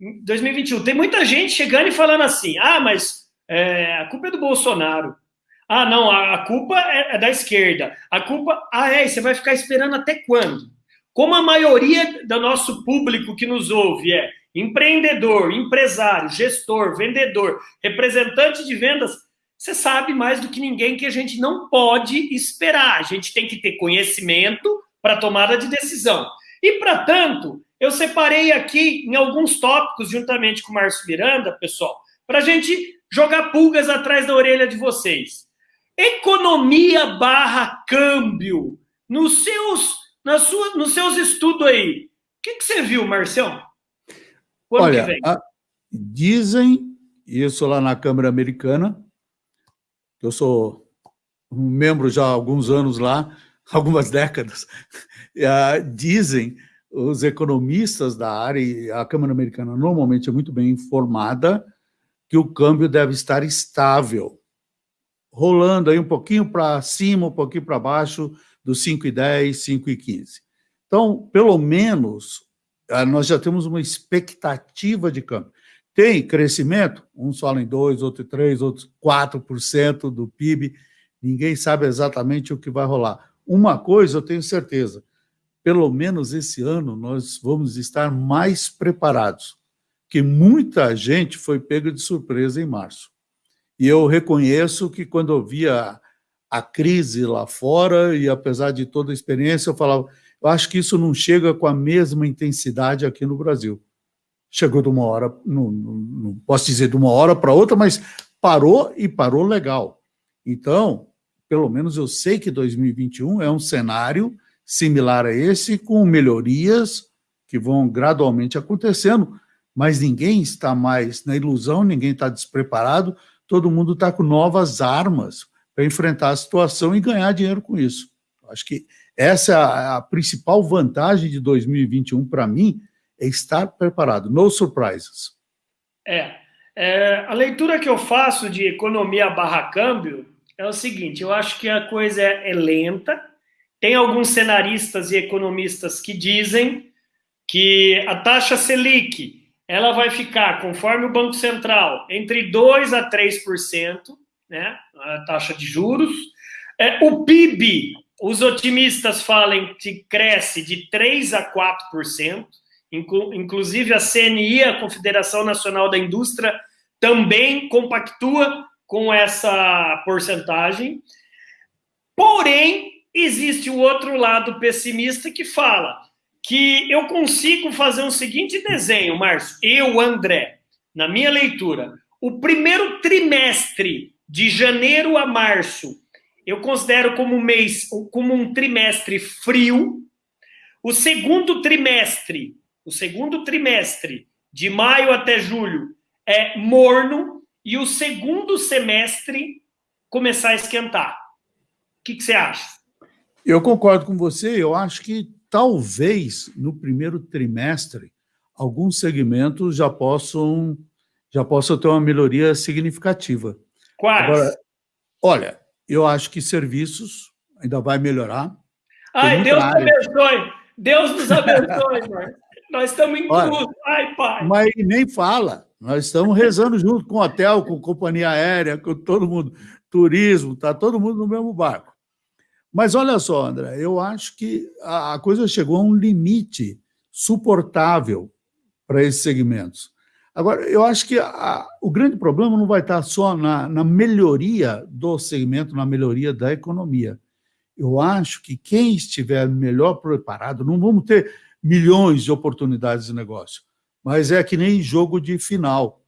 2021. Tem muita gente chegando e falando assim: ah, mas é, a culpa é do Bolsonaro. Ah, não, a, a culpa é, é, da esquerda. A culpa. Ah, é, você vai ficar esperando até quando? Como a maioria do nosso público que nos ouve é empreendedor, empresário, gestor, vendedor, representante de vendas, você sabe mais do que ninguém que a gente não pode esperar. A gente tem que ter conhecimento para tomada de decisão. E, para tanto, eu separei aqui em alguns tópicos, juntamente com o Márcio Miranda, pessoal, para a gente jogar pulgas atrás da orelha de vocês. Economia barra câmbio. Nos seus, na sua, nos seus estudos aí, o que, que você viu, Marcião? Quando Olha, a, dizem isso lá na Câmara Americana, eu sou um membro já há alguns anos lá, algumas décadas, dizem os economistas da área, e a Câmara Americana normalmente é muito bem informada, que o câmbio deve estar estável, rolando aí um pouquinho para cima, um pouquinho para baixo, dos 5,10, 5,15. Então, pelo menos, ah, nós já temos uma expectativa de câmbio. Tem crescimento, uns falam em 2, outros 3, outros 4% do PIB, ninguém sabe exatamente o que vai rolar. Uma coisa eu tenho certeza, pelo menos esse ano nós vamos estar mais preparados, que muita gente foi pega de surpresa em março. E eu reconheço que quando eu via a crise lá fora, e apesar de toda a experiência, eu falava, eu acho que isso não chega com a mesma intensidade aqui no Brasil. Chegou de uma hora, não, não, não posso dizer de uma hora para outra, mas parou e parou legal. Então, pelo menos eu sei que 2021 é um cenário similar a esse, com melhorias que vão gradualmente acontecendo, mas ninguém está mais na ilusão, ninguém está despreparado, todo mundo está com novas armas para enfrentar a situação e ganhar dinheiro com isso. Acho que essa é a, principal vantagem de 2021 para mim, é estar preparado. No surprises. É, é, a leitura que eu faço de economia barra câmbio é o seguinte: eu acho que a coisa é, é lenta. Tem alguns cenaristas e economistas que dizem que a taxa Selic ela vai ficar, conforme o Banco Central, entre 2% a 3%, né, a taxa de juros. É, o PIB, os otimistas falam que cresce de 3% a 4%, inclusive a CNI, a Confederação Nacional da Indústria, também compactua com essa porcentagem. Porém, existe o outro lado pessimista que fala que eu consigo fazer um seguinte desenho, Márcio, eu, André, na minha leitura, o primeiro trimestre de janeiro a março, eu considero como um mês, como um trimestre frio. O segundo trimestre, o segundo trimestre, de maio até julho, é morno e o segundo semestre começar a esquentar. O que, que você acha? Eu concordo com você. Eu acho que talvez no primeiro trimestre alguns segmentos já possam já possam ter uma melhoria significativa. Quais? Agora, olha, eu acho que serviços ainda vai melhorar. Ai, Deus área. abençoe. Deus nos abençoe, mano. Nós estamos em tudo. Ai, pai. Mas nem fala. Nós estamos rezando junto com o hotel, com companhia aérea, com todo mundo, turismo, está todo mundo no mesmo barco. Mas olha só, André, eu acho que a coisa chegou a um limite suportável para esses segmentos. Agora, eu acho que a, o grande problema não vai estar só na, na melhoria do segmento, na melhoria da economia. Eu acho que quem estiver melhor preparado, não vamos ter milhões de oportunidades de negócio, mas é que nem jogo de final.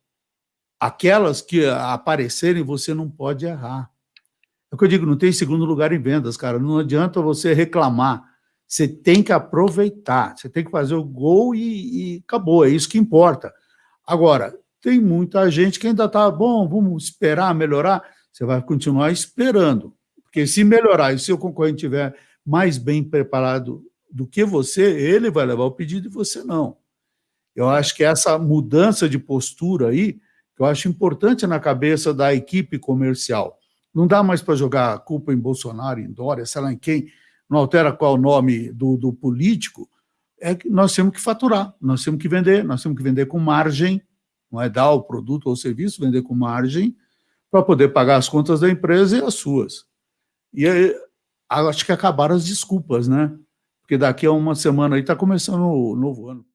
Aquelas que aparecerem, você não pode errar. É o que eu digo, não tem segundo lugar em vendas, cara. Não adianta você reclamar. Você tem que aproveitar, você tem que fazer o gol e, e acabou, é isso que importa. Agora, tem muita gente que ainda está, bom, vamos esperar melhorar. Você vai continuar esperando, porque se melhorar e se o concorrente estiver mais bem preparado do que você, ele vai levar o pedido e você não. Eu acho que essa mudança de postura aí, que eu acho importante na cabeça da equipe comercial. Não dá mais para jogar a culpa em Bolsonaro, em Dória, sei lá em quem, não altera qual o nome do, do político, é que nós temos que faturar, nós temos que vender, nós temos que vender com margem, não é dar o produto ou o serviço, vender com margem, para poder pagar as contas da empresa e as suas. E aí, acho que acabaram as desculpas, né? Porque daqui a uma semana aí está começando o novo ano.